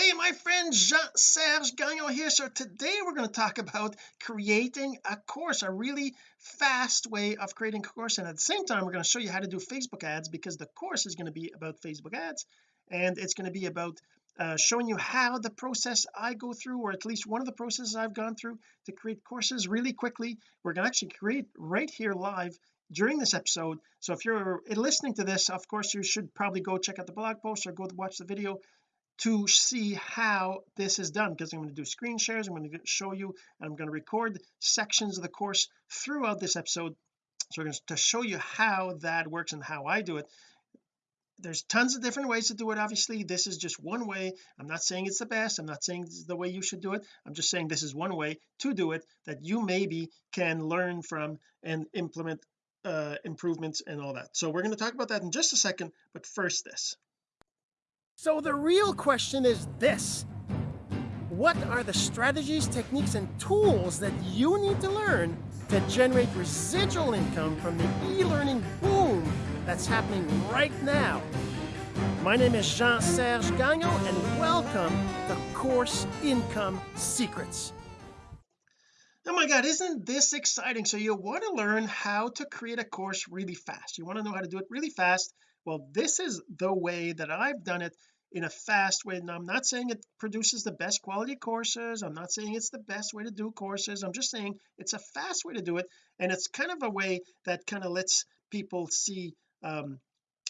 hey my friend Jean-Serge Gagnon here. So today we're going to talk about creating a course a really fast way of creating a course. And at the same time we're going to show you how to do Facebook ads because the course is going to be about Facebook ads. And it's going to be about uh, showing you how the process I go through or at least one of the processes I've gone through to create courses really quickly. We're going to actually create right here live during this episode. So if you're listening to this of course you should probably go check out the blog post or go watch the video to see how this is done because I'm going to do screen shares I'm going to show you and I'm going to record sections of the course throughout this episode. So we're going to show you how that works and how I do it. There's tons of different ways to do it obviously. This is just one way. I'm not saying it's the best. I'm not saying this is the way you should do it. I'm just saying this is one way to do it that you maybe can learn from and implement uh improvements and all that. So we're going to talk about that in just a second but first this so the real question is this. What are the strategies techniques and tools that you need to learn to generate residual income from the e-learning boom that's happening right now? My name is Jean-Serge Gagnon and welcome to Course Income Secrets. Oh my god isn't this exciting? So you want to learn how to create a course really fast. You want to know how to do it really fast. Well this is the way that I've done it in a fast way. And I'm not saying it produces the best quality courses. I'm not saying it's the best way to do courses. I'm just saying it's a fast way to do it and it's kind of a way that kind of lets people see um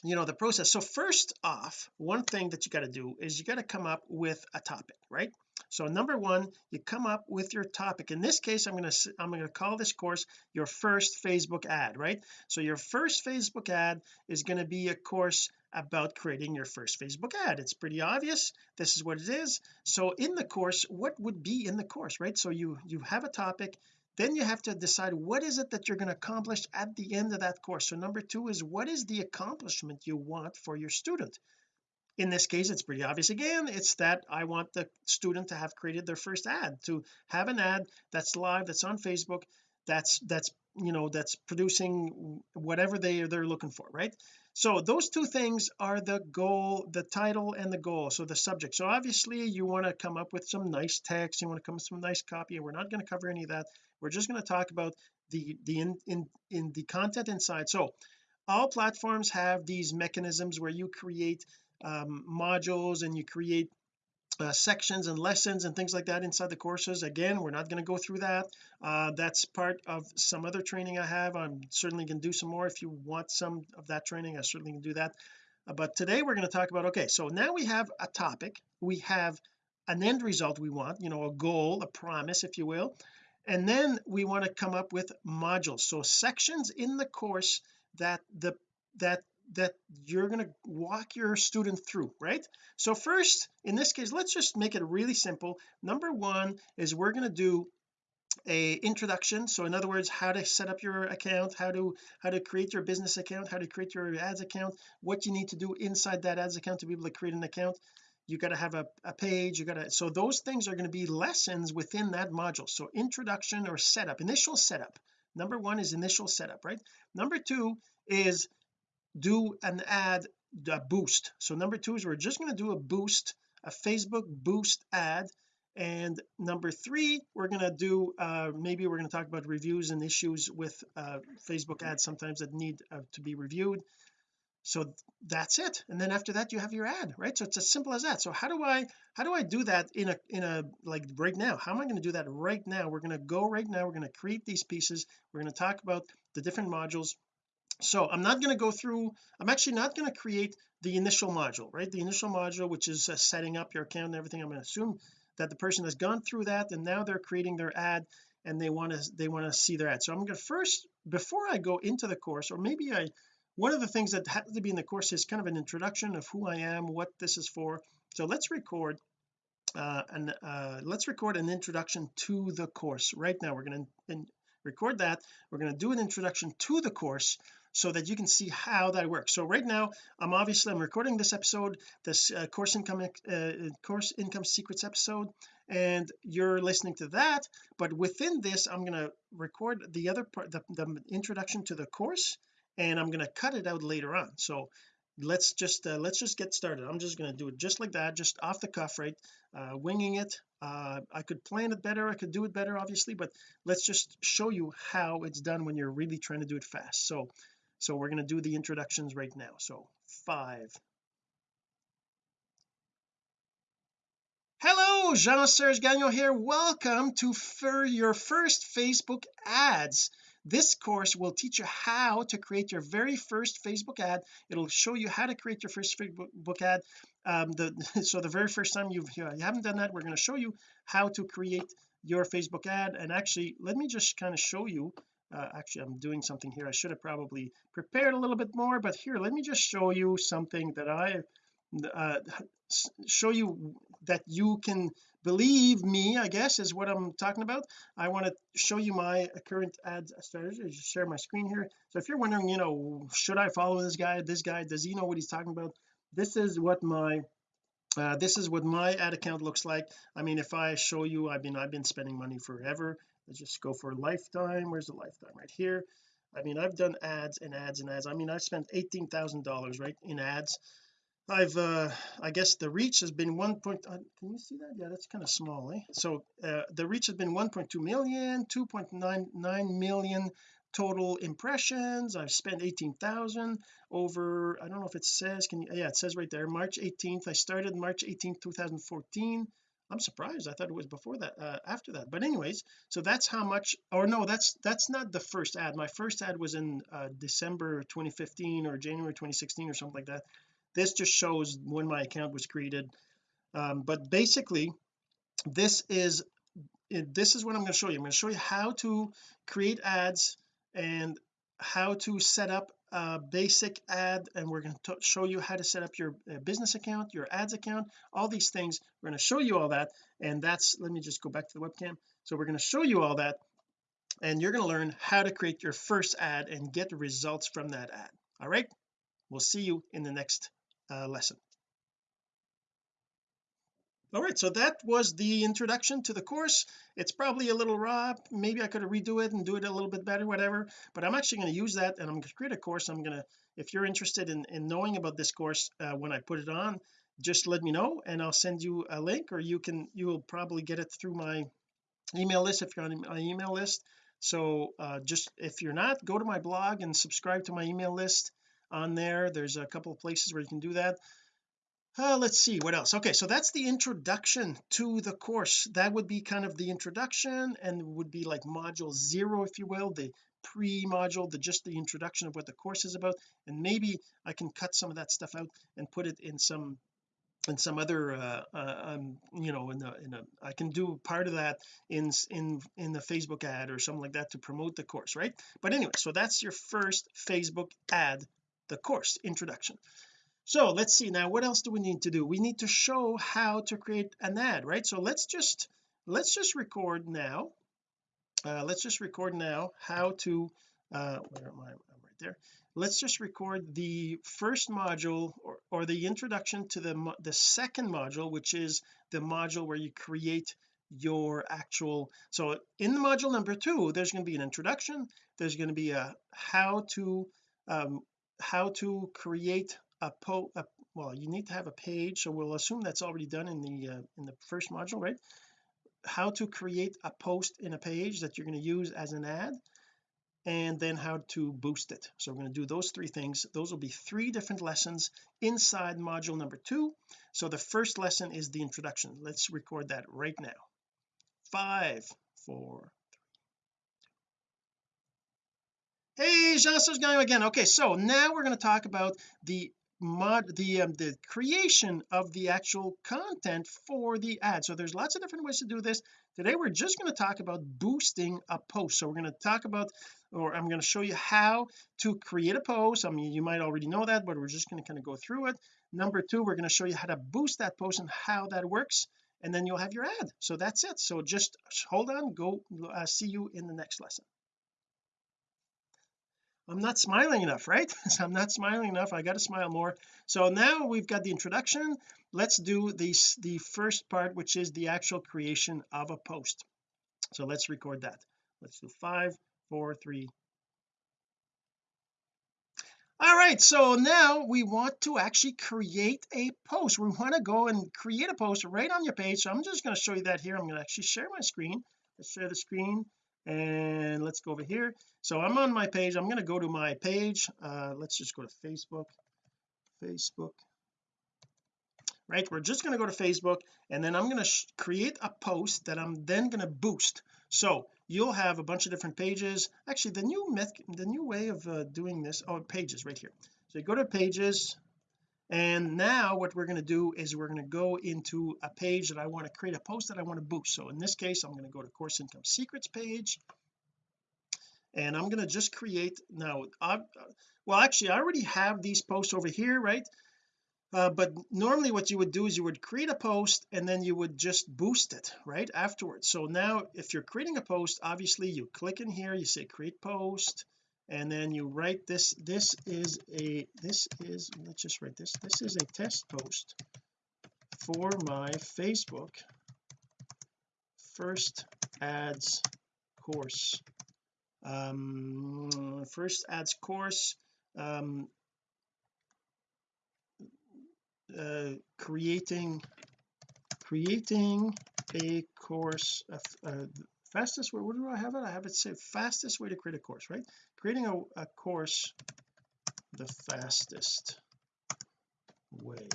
you know the process. So first off one thing that you got to do is you got to come up with a topic right so number one you come up with your topic. In this case I'm going to I'm going to call this course your first Facebook ad right? So your first Facebook ad is going to be a course about creating your first Facebook ad. It's pretty obvious. This is what it is. So in the course what would be in the course right? So you you have a topic then you have to decide what is it that you're going to accomplish at the end of that course. So number two is what is the accomplishment you want for your student in this case it's pretty obvious again it's that I want the student to have created their first ad to have an ad that's live that's on Facebook that's that's you know that's producing whatever they they're looking for right? So those two things are the goal the title and the goal so the subject. So obviously you want to come up with some nice text you want to come up with some nice copy and we're not going to cover any of that. We're just going to talk about the the in in in the content inside. So all platforms have these mechanisms where you create um, modules and you create uh, sections and lessons and things like that inside the courses. Again we're not going to go through that. Uh, that's part of some other training I have. I'm certainly going to do some more if you want some of that training. I certainly can do that. Uh, but today we're going to talk about okay so now we have a topic. We have an end result we want you know a goal a promise if you will. And then we want to come up with modules. So sections in the course that the that that you're going to walk your student through right? So first in this case let's just make it really simple. Number one is we're going to do a introduction. So in other words how to set up your account how to how to create your business account how to create your ads account what you need to do inside that ads account to be able to create an account. You got to have a, a page you got to so those things are going to be lessons within that module. So introduction or setup initial setup. Number one is initial setup right? Number two is do an ad a boost. So number two is we're just going to do a boost a Facebook boost ad. And number three we're going to do uh maybe we're going to talk about reviews and issues with uh Facebook ads sometimes that need uh, to be reviewed. So that's it. And then after that you have your ad right? So it's as simple as that. So how do I how do I do that in a in a like right now? How am I going to do that right now? We're going to go right now. We're going to create these pieces. We're going to talk about the different modules so I'm not going to go through I'm actually not going to create the initial module right? The initial module which is uh, setting up your account and everything I'm going to assume that the person has gone through that and now they're creating their ad and they want to they want to see their ad. So I'm going to first before I go into the course or maybe I one of the things that has to be in the course is kind of an introduction of who I am what this is for. So let's record uh and uh let's record an introduction to the course right now. We're going to record that. We're going to do an introduction to the course so that you can see how that works. So right now I'm obviously I'm recording this episode this uh, course income uh, course income secrets episode and you're listening to that. But within this I'm going to record the other part the, the introduction to the course and I'm going to cut it out later on. So let's just uh, let's just get started. I'm just going to do it just like that just off the cuff right? Uh, winging it. Uh, I could plan it better I could do it better obviously but let's just show you how it's done when you're really trying to do it fast. So so we're going to do the introductions right now. So five. Hello Jean-Serge Gagnon here. Welcome to for your first Facebook ads. This course will teach you how to create your very first Facebook ad. It'll show you how to create your first Facebook ad. Um, the so the very first time you've you haven't done that we're going to show you how to create your Facebook ad. And actually let me just kind of show you uh, actually I'm doing something here. I should have probably prepared a little bit more but here let me just show you something that I uh, show you that you can believe me I guess is what I'm talking about. I want to show you my current ad strategy just share my screen here. So if you're wondering you know should I follow this guy this guy does he know what he's talking about? This is what my uh, this is what my ad account looks like. I mean if I show you I've been I've been spending money forever let's just go for lifetime. Where's the lifetime? Right here. I mean I've done ads and ads and ads. I mean I spent eighteen thousand dollars right in ads. I've uh I guess the reach has been one point uh, can you see that? Yeah that's kind of small eh? So uh, the reach has been 1.2 million 2.99 million total impressions. I've spent 18,000 over I don't know if it says can you yeah it says right there March 18th I started March 18th 2014 I'm surprised. I thought it was before that uh, after that. But anyways so that's how much or no that's that's not the first ad. My first ad was in uh, December 2015 or January 2016 or something like that. This just shows when my account was created. Um, but basically this is this is what I'm going to show you. I'm going to show you how to create ads and how to set up a basic ad and we're going to show you how to set up your uh, business account your ads account all these things. We're going to show you all that and that's let me just go back to the webcam. So we're going to show you all that and you're going to learn how to create your first ad and get results from that ad. All right? We'll see you in the next uh, lesson all right so that was the introduction to the course. It's probably a little raw. Maybe I could redo it and do it a little bit better whatever. But I'm actually going to use that and I'm going to create a course. I'm going to if you're interested in, in knowing about this course uh, when I put it on just let me know and I'll send you a link or you can you will probably get it through my email list if you're on my email list. So uh, just if you're not go to my blog and subscribe to my email list on there. There's a couple of places where you can do that uh, let's see what else? Okay so that's the introduction to the course. That would be kind of the introduction and would be like module zero if you will the pre-module the just the introduction of what the course is about. And maybe I can cut some of that stuff out and put it in some in some other uh, uh um you know in the in a I can do part of that in in in the Facebook ad or something like that to promote the course right? But anyway so that's your first Facebook ad the course introduction so let's see now what else do we need to do? We need to show how to create an ad right? So let's just let's just record now uh, let's just record now how to uh where am I? I'm right there. Let's just record the first module or, or the introduction to the the second module which is the module where you create your actual so in the module number two there's going to be an introduction there's going to be a how to um how to create a po a, well you need to have a page so we'll assume that's already done in the uh, in the first module right? How to create a post in a page that you're going to use as an ad and then how to boost it. So we're going to do those three things. Those will be three different lessons inside module number two. So the first lesson is the introduction. Let's record that right now. Five four hey Jean-Serge Gagnon again. Okay so now we're going to talk about the mod the um, the creation of the actual content for the ad. So there's lots of different ways to do this. Today we're just going to talk about boosting a post. So we're going to talk about or I'm going to show you how to create a post. I mean you might already know that but we're just going to kind of go through it. Number two we're going to show you how to boost that post and how that works and then you'll have your ad. So that's it. So just hold on. Go uh, see you in the next lesson I'm not smiling enough right? So I'm not smiling enough. I got to smile more. So now we've got the introduction. Let's do the the first part which is the actual creation of a post. So let's record that. Let's do five four three. All right so now we want to actually create a post. We want to go and create a post right on your page. So I'm just going to show you that here. I'm going to actually share my screen. Let's share the screen and let's go over here. So I'm on my page. I'm going to go to my page. Uh let's just go to Facebook. Facebook. Right we're just going to go to Facebook and then I'm going to create a post that I'm then going to boost. So you'll have a bunch of different pages. Actually the new method the new way of uh, doing this oh pages right here. So you go to pages and now what we're going to do is we're going to go into a page that I want to create a post that I want to boost. So in this case I'm going to go to course income secrets page. And I'm going to just create now I've, well actually I already have these posts over here right? Uh, but normally what you would do is you would create a post and then you would just boost it right afterwards. So now if you're creating a post obviously you click in here you say create post and then you write this this is a this is let's just write this this is a test post for my Facebook first ads course. Um first ads course um uh, creating creating a course uh, fastest way what do I have it? I have it say fastest way to create a course right creating a, a course the fastest way.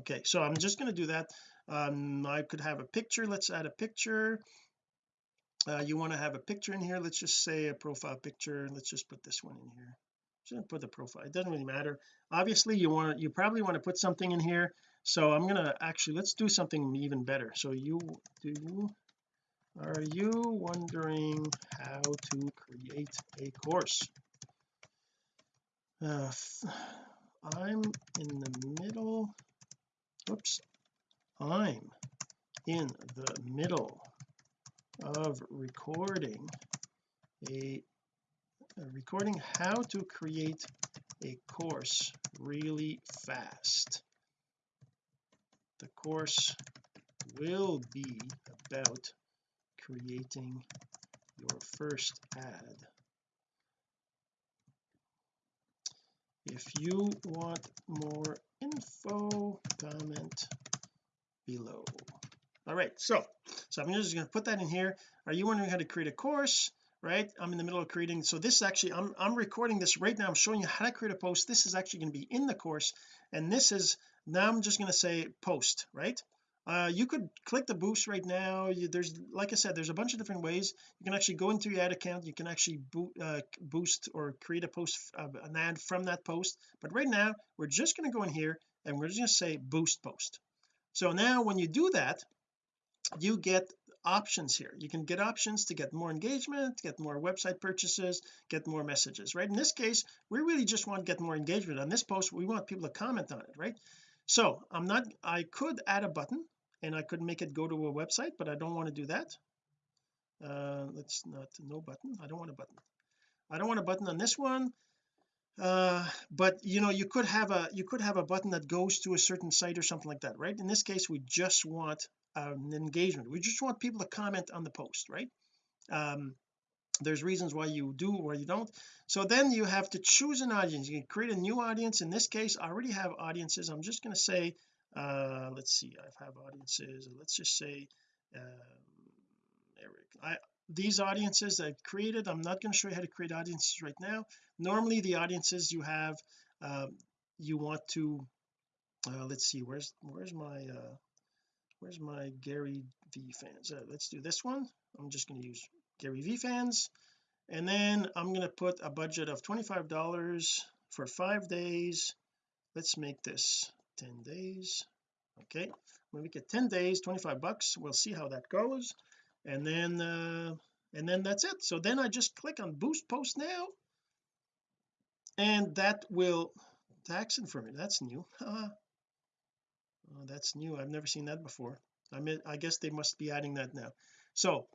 Okay so I'm just going to do that. Um I could have a picture. Let's add a picture. Uh, you want to have a picture in here? Let's just say a profile picture. Let's just put this one in here. Just put the profile. It doesn't really matter. Obviously you want you probably want to put something in here. So I'm gonna actually let's do something even better. So you do are you wondering how to create a course? Uh, I'm in the middle oops I'm in the middle of recording a uh, recording how to create a course really fast. The course will be about creating your first ad. If you want more info comment below. All right so so I'm just going to put that in here. Are you wondering how to create a course right? I'm in the middle of creating so this actually I'm, I'm recording this right now. I'm showing you how to create a post. This is actually going to be in the course and this is now I'm just going to say post right uh, you could click the boost right now. You, there's like I said there's a bunch of different ways. You can actually go into your ad account. You can actually bo uh, boost or create a post uh, an ad from that post. But right now we're just going to go in here and we're just going to say boost post. So now when you do that you get options here. You can get options to get more engagement get more website purchases get more messages right? In this case we really just want to get more engagement. On this post we want people to comment on it right? So I'm not I could add a button and I could make it go to a website but I don't want to do that. Uh let's not no button. I don't want a button. I don't want a button on this one. Uh but you know you could have a you could have a button that goes to a certain site or something like that right? In this case we just want an engagement. We just want people to comment on the post right? Um there's reasons why you do or you don't. So then you have to choose an audience. You can create a new audience. In this case I already have audiences. I'm just going to say uh let's see I have audiences let's just say um, Eric I these audiences I've created I'm not going to show you how to create audiences right now. Normally the audiences you have um, you want to uh, let's see where's where's my uh where's my Gary V fans? Uh, let's do this one. I'm just going to use Gary V fans. And then I'm going to put a budget of $25 for five days. Let's make this 10 days. Okay when we get 10 days 25 bucks we'll see how that goes. And then uh and then that's it. So then I just click on boost post now and that will tax information that's new. Oh, that's new. I've never seen that before. I mean I guess they must be adding that now. So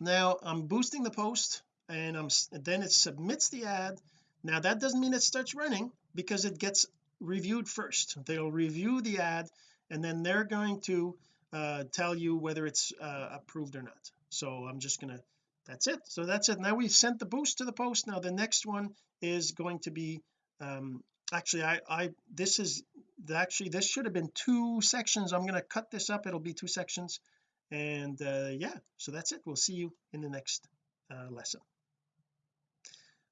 now I'm boosting the post and I'm then it submits the ad. Now that doesn't mean it starts running because it gets reviewed first. They'll review the ad and then they're going to uh, tell you whether it's uh, approved or not. So I'm just gonna that's it. So that's it. Now we've sent the boost to the post. Now the next one is going to be um actually I I this is actually this should have been two sections. I'm going to cut this up. It'll be two sections. And uh yeah. So that's it. We'll see you in the next uh, lesson.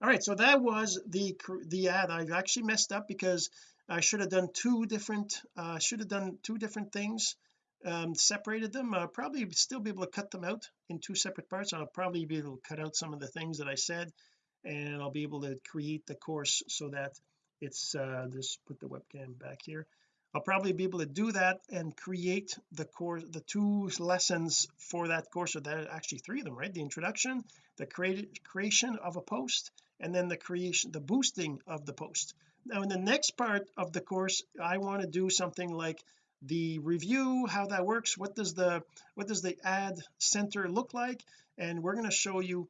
All right. So that was the the ad. I've actually messed up because I should have done two different uh should have done two different things um separated them. I'll probably still be able to cut them out in two separate parts. I'll probably be able to cut out some of the things that I said and I'll be able to create the course so that it's uh just put the webcam back here. I'll probably be able to do that and create the course the two lessons for that course or are actually three of them right? The introduction the creation of a post and then the creation the boosting of the post now in the next part of the course I want to do something like the review how that works what does the what does the ad center look like? And we're going to show you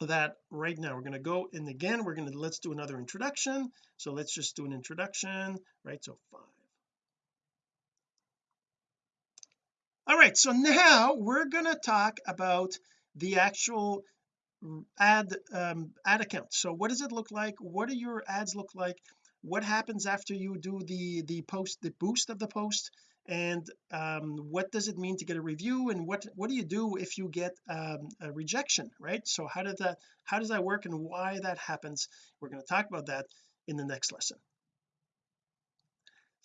that right now. We're going to go and again we're going to let's do another introduction. So let's just do an introduction right? So five. All right so now we're going to talk about the actual ad um, ad account. So what does it look like? What do your ads look like? What happens after you do the the post the boost of the post? And um, what does it mean to get a review? And what what do you do if you get um, a rejection right? So how does that how does that work and why that happens? We're going to talk about that in the next lesson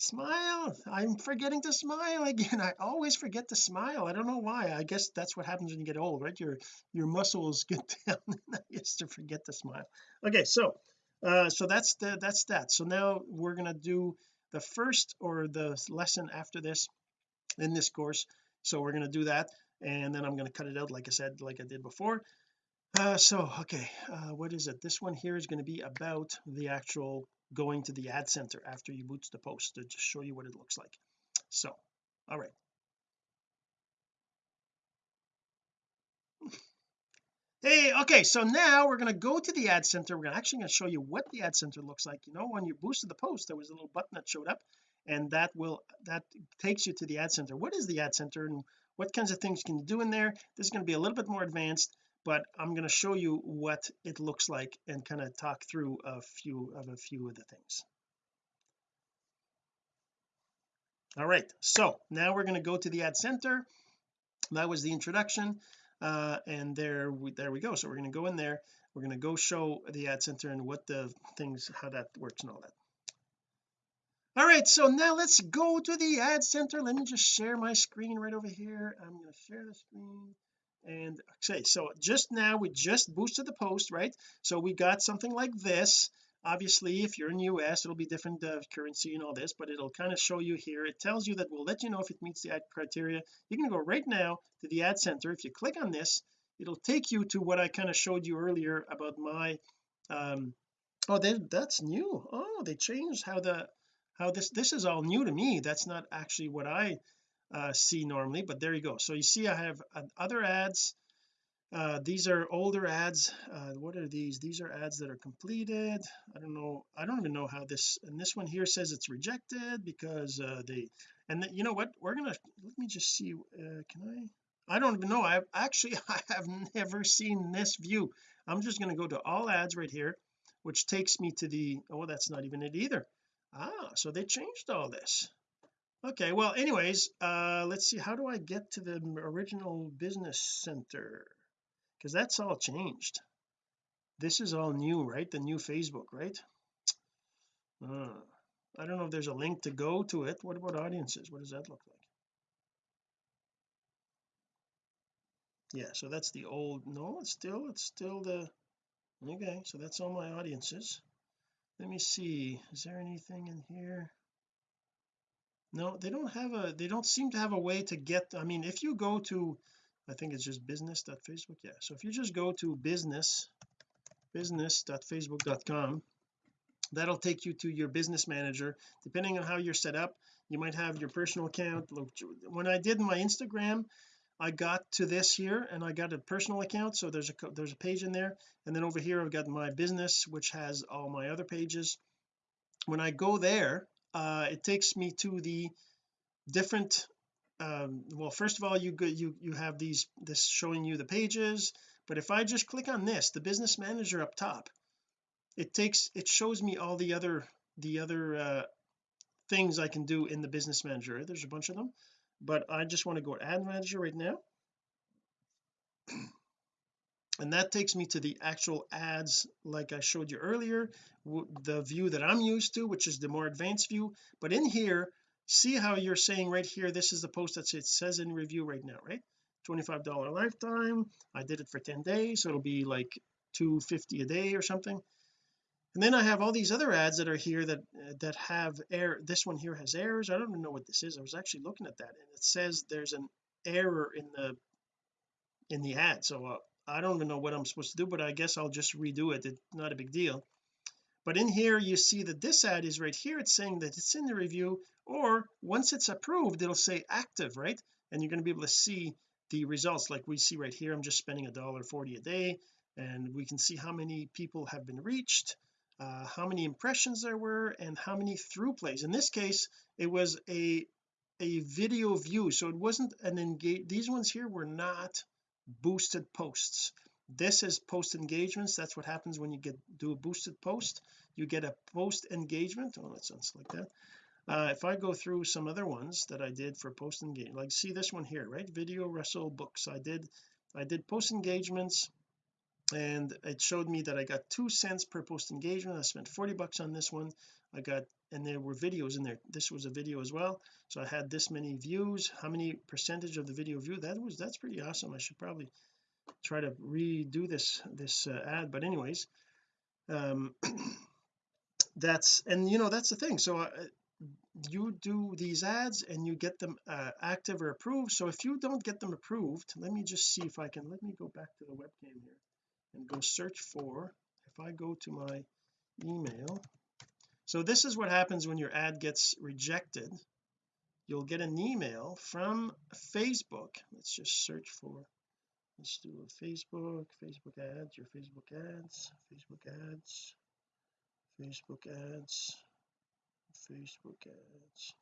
smile. I'm forgetting to smile again. I always forget to smile. I don't know why. I guess that's what happens when you get old right? Your your muscles get down and I used to forget to smile. Okay so uh so that's the that's that. So now we're going to do the first or the lesson after this in this course. So we're going to do that and then I'm going to cut it out like I said like I did before. Uh so okay uh what is it? This one here is going to be about the actual going to the ad center after you boost the post to just show you what it looks like. So all right. Hey okay so now we're going to go to the ad center. We're actually going to show you what the ad center looks like. You know when you boosted the post there was a little button that showed up and that will that takes you to the ad center. What is the ad center and what kinds of things can you do in there? This is going to be a little bit more advanced but I'm going to show you what it looks like and kind of talk through a few of a few of the things. All right so now we're going to go to the ad center. That was the introduction uh, and there we there we go. So we're going to go in there. We're going to go show the ad center and what the things how that works and all that. All right so now let's go to the ad center. Let me just share my screen right over here. I'm going to share the screen and okay so just now we just boosted the post right? So we got something like this. Obviously if you're in US it'll be different uh, currency and all this but it'll kind of show you here. It tells you that we'll let you know if it meets the ad criteria. You can go right now to the ad center. If you click on this it'll take you to what I kind of showed you earlier about my um oh they, that's new. Oh they changed how the how this this is all new to me. That's not actually what I uh, see normally but there you go. So you see I have uh, other ads. Uh, these are older ads. Uh, what are these? These are ads that are completed. I don't know I don't even know how this and this one here says it's rejected because uh, they and the, you know what? We're gonna let me just see uh, can I? I don't even know. I actually I have never seen this view. I'm just going to go to all ads right here which takes me to the oh that's not even it either. Ah so they changed all this okay well anyways uh let's see how do I get to the original business center? Because that's all changed. This is all new right? The new Facebook right? Uh, I don't know if there's a link to go to it. What about audiences? What does that look like? Yeah so that's the old no it's still it's still the okay so that's all my audiences. Let me see is there anything in here no they don't have a they don't seem to have a way to get I mean if you go to I think it's just business.facebook yeah. So if you just go to business business.facebook.com that'll take you to your business manager. Depending on how you're set up you might have your personal account. When I did my Instagram I got to this here and I got a personal account. So there's a there's a page in there. And then over here I've got my business which has all my other pages. When I go there uh it takes me to the different um well first of all you go you you have these this showing you the pages but if I just click on this the business manager up top it takes it shows me all the other the other uh things I can do in the business manager. There's a bunch of them but I just want to go to ad manager right now and that takes me to the actual ads like I showed you earlier the view that I'm used to which is the more advanced view. But in here see how you're saying right here this is the post that it says in review right now right? $25 lifetime. I did it for 10 days so it'll be like 250 a day or something. And then I have all these other ads that are here that that have error this one here has errors. I don't even know what this is. I was actually looking at that and it says there's an error in the in the ad. So uh, I don't even know what I'm supposed to do but I guess I'll just redo it. It's not a big deal. But in here you see that this ad is right here. It's saying that it's in the review or once it's approved it'll say active right? And you're going to be able to see the results. Like we see right here I'm just spending a dollar 40 a day and we can see how many people have been reached uh, how many impressions there were and how many through plays. In this case it was a a video view. So it wasn't an engage these ones here were not boosted posts. This is post engagements. That's what happens when you get do a boosted post. You get a post engagement. Oh let's unselect that. Uh, if I go through some other ones that I did for post engagement like see this one here right? Video Russell books. I did I did post engagements and it showed me that I got two cents per post engagement. I spent 40 bucks on this one. I got and there were videos in there. This was a video as well. So I had this many views. How many percentage of the video view? That was that's pretty awesome. I should probably try to redo this this uh, ad. But anyways um that's and you know that's the thing. So uh, you do these ads and you get them uh, active or approved. So if you don't get them approved let me just see if I can let me go back to the webcam here and go search for if I go to my email so this is what happens when your ad gets rejected. You'll get an email from Facebook. Let's just search for let's do a Facebook Facebook ads your Facebook ads Facebook ads Facebook ads Facebook ads.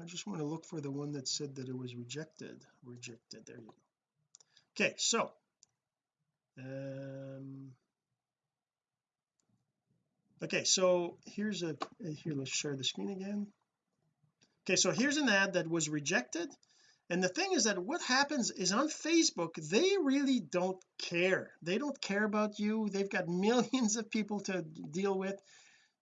I just want to look for the one that said that it was rejected rejected there you go. Okay so um okay so here's a here let's share the screen again. Okay so here's an ad that was rejected and the thing is that what happens is on Facebook they really don't care. They don't care about you. They've got millions of people to deal with.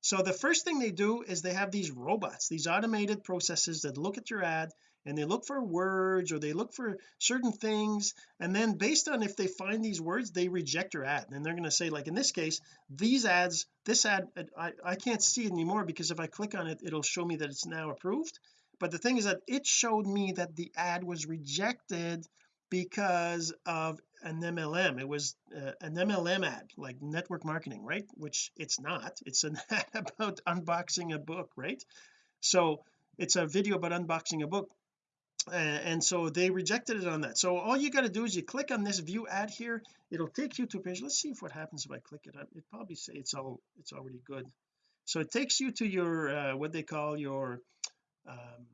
So the first thing they do is they have these robots these automated processes that look at your ad and they look for words or they look for certain things and then based on if they find these words they reject your ad. And they're going to say like in this case these ads this ad I, I can't see it anymore because if I click on it it'll show me that it's now approved. But the thing is that it showed me that the ad was rejected because of an MLM it was uh, an MLM ad like network marketing right? Which it's not. It's an ad about unboxing a book right? So it's a video about unboxing a book and so they rejected it on that. So all you got to do is you click on this view ad here. It'll take you to a page. Let's see if what happens if I click it it probably say it's all it's already good. So it takes you to your uh, what they call your um,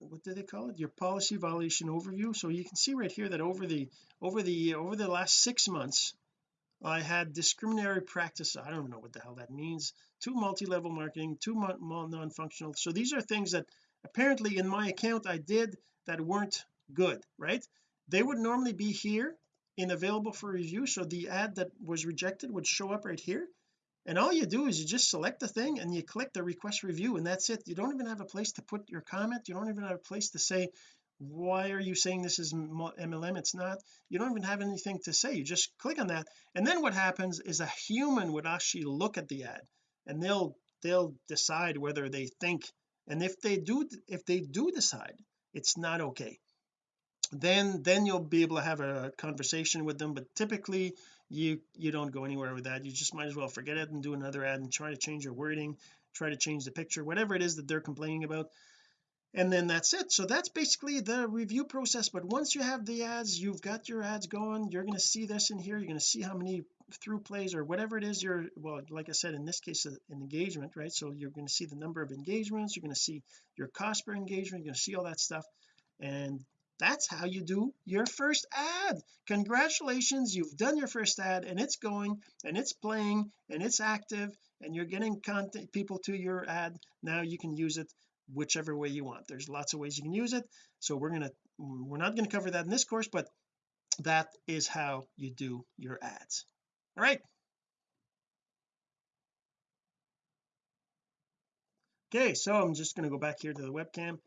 what do they call it? Your policy violation overview. So you can see right here that over the over the over the last six months I had discriminatory practice. I don't know what the hell that means. Two multi-level marketing two non-functional. So these are things that apparently in my account I did that weren't good right? They would normally be here in available for review so the ad that was rejected would show up right here. And all you do is you just select the thing and you click the request review and that's it. You don't even have a place to put your comment. You don't even have a place to say why are you saying this is MLM it's not. You don't even have anything to say. You just click on that. And then what happens is a human would actually look at the ad and they'll they'll decide whether they think and if they do if they do decide it's not okay then then you'll be able to have a conversation with them but typically you you don't go anywhere with that. You just might as well forget it and do another ad and try to change your wording try to change the picture whatever it is that they're complaining about and then that's it. So that's basically the review process but once you have the ads you've got your ads going you're going to see this in here you're going to see how many through plays or whatever it is you're well like I said in this case uh, an engagement right? So you're going to see the number of engagements you're going to see your cost per engagement you're going to see all that stuff. And that's how you do your first ad. Congratulations you've done your first ad and it's going and it's playing and it's active and you're getting content people to your ad. Now you can use it whichever way you want. There's lots of ways you can use it. So we're gonna we're not going to cover that in this course but that is how you do your ads all right. Okay so I'm just going to go back here to the webcam.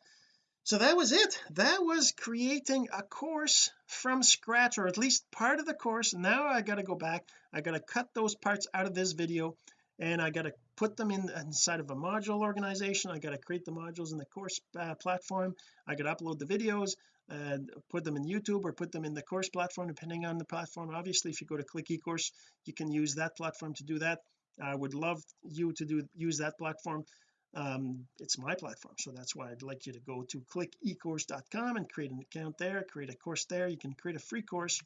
So that was it. That was creating a course from scratch or at least part of the course. Now I got to go back. I got to cut those parts out of this video and I got to put them in inside of a module organization. I got to create the modules in the course uh, platform. I got to upload the videos and put them in YouTube or put them in the course platform depending on the platform. Obviously if you go to click ecourse you can use that platform to do that. I would love you to do use that platform. Um, it's my platform so that's why I'd like you to go to clickecourse.com and create an account there create a course there. You can create a free course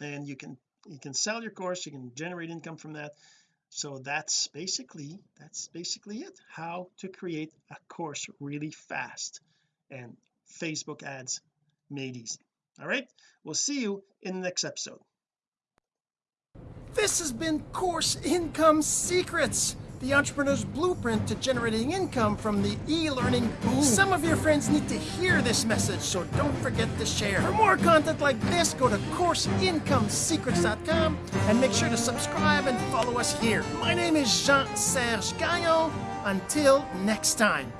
and you can you can sell your course you can generate income from that. So that's basically that's basically it. How to create a course really fast. And Facebook ads made easy all right we'll see you in the next episode this has been course income secrets the entrepreneur's blueprint to generating income from the e-learning boom. Some of your friends need to hear this message, so don't forget to share. For more content like this, go to CourseIncomeSecrets.com and make sure to subscribe and follow us here. My name is Jean-Serge Gagnon. Until next time.